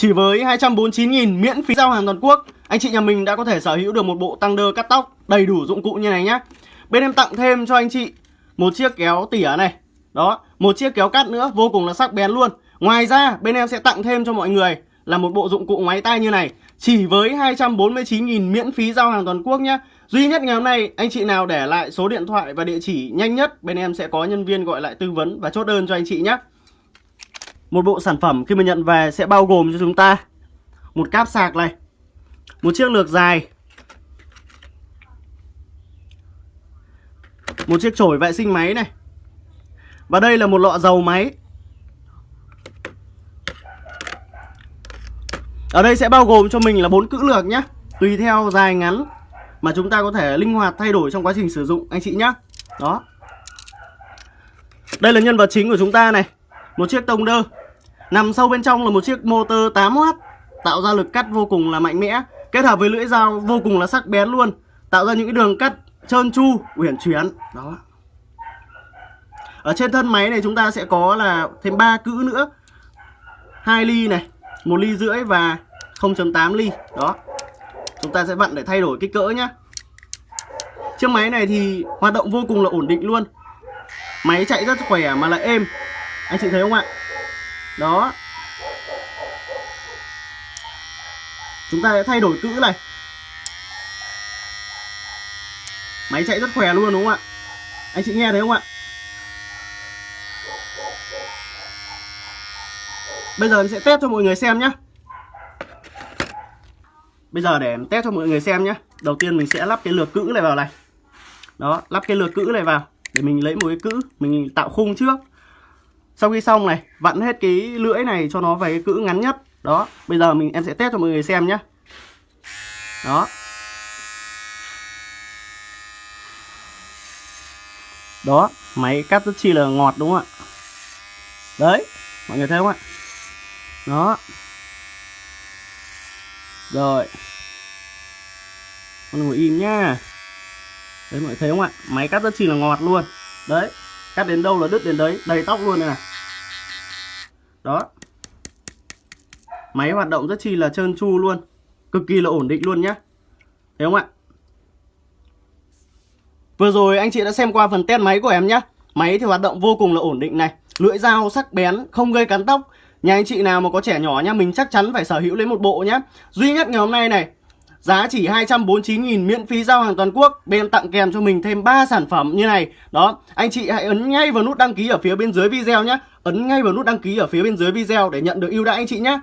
Chỉ với 249.000 miễn phí giao hàng toàn quốc Anh chị nhà mình đã có thể sở hữu được một bộ tăng đơ cắt tóc đầy đủ dụng cụ như này nhé Bên em tặng thêm cho anh chị một chiếc kéo tỉa này. Đó, một chiếc kéo cắt nữa vô cùng là sắc bén luôn. Ngoài ra bên em sẽ tặng thêm cho mọi người là một bộ dụng cụ máy tay như này. Chỉ với 249.000 miễn phí giao hàng toàn quốc nhé Duy nhất ngày hôm nay anh chị nào để lại số điện thoại và địa chỉ nhanh nhất Bên em sẽ có nhân viên gọi lại tư vấn và chốt đơn cho anh chị nhé một bộ sản phẩm khi mà nhận về sẽ bao gồm cho chúng ta Một cáp sạc này, Một chiếc lược dài, Một chiếc chổi vệ sinh máy này. Và đây là một lọ dầu máy. Ở đây sẽ bao gồm cho mình là bốn cữ lược nhé Tùy theo dài ngắn mà chúng ta có thể linh hoạt thay đổi trong quá trình sử dụng, anh chị nhé đó. Đây là nhân vật chính của chúng ta này, một chiếc tông đơ nằm sâu bên trong là một chiếc motor 8W tạo ra lực cắt vô cùng là mạnh mẽ, kết hợp với lưỡi dao vô cùng là sắc bén luôn, tạo ra những cái đường cắt trơn tru, uyển chuyển. Đó. Ở trên thân máy này chúng ta sẽ có là thêm ba cữ nữa. Hai ly này, một ly rưỡi và 0.8 ly. Đó. Chúng ta sẽ vặn để thay đổi kích cỡ nhá. Chiếc máy này thì hoạt động vô cùng là ổn định luôn. Máy chạy rất khỏe mà lại êm. Anh chị thấy không ạ? Đó. Chúng ta sẽ thay đổi cữ này. Máy chạy rất khỏe luôn đúng không ạ? Anh chị nghe thấy không ạ? Bây giờ em sẽ test cho mọi người xem nhé Bây giờ để test cho mọi người xem nhé Đầu tiên mình sẽ lắp cái lược cữ này vào này. Đó, lắp cái lược cữ này vào Để mình lấy một cái cữ, mình tạo khung trước. Sau khi xong này, vặn hết cái lưỡi này cho nó về cái cữ ngắn nhất. Đó, bây giờ mình em sẽ test cho mọi người xem nhé Đó. Đó, máy cắt rất chi là ngọt đúng không ạ? Đấy, mọi người thấy không ạ? Đó. Rồi. Con ngồi im nhá. Đấy mọi người thấy không ạ? Máy cắt rất chi là ngọt luôn. Đấy Cắt đến đâu là đứt đến đấy. Đầy tóc luôn này, này. Đó. Máy hoạt động rất chi là trơn tru luôn. Cực kỳ là ổn định luôn nhá. Thấy không ạ? Vừa rồi anh chị đã xem qua phần test máy của em nhá. Máy thì hoạt động vô cùng là ổn định này. Lưỡi dao sắc bén, Không gây cắn tóc. Nhà anh chị nào mà có trẻ nhỏ nhá, Mình chắc chắn phải sở hữu lấy một bộ nhá. Duy nhất ngày hôm nay này Giá chỉ 249.000 miễn phí giao hàng toàn quốc, Bên tặng kèm cho mình thêm 3 sản phẩm như này. Đó, Anh chị hãy ấn ngay vào nút đăng ký ở phía bên dưới video nhé. Ấn ngay vào nút đăng ký ở phía bên dưới video Để nhận được ưu đãi anh chị nhé.